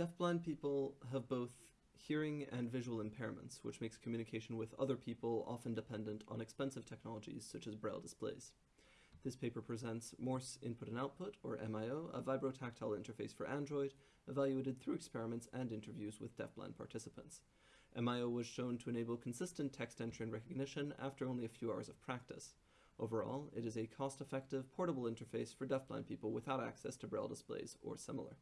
Deafblind people have both hearing and visual impairments, which makes communication with other people often dependent on expensive technologies such as braille displays. This paper presents Morse Input and Output, or MIO, a vibrotactile interface for Android, evaluated through experiments and interviews with deafblind participants. MIO was shown to enable consistent text entry and recognition after only a few hours of practice. Overall, it is a cost-effective, portable interface for deafblind people without access to braille displays or similar.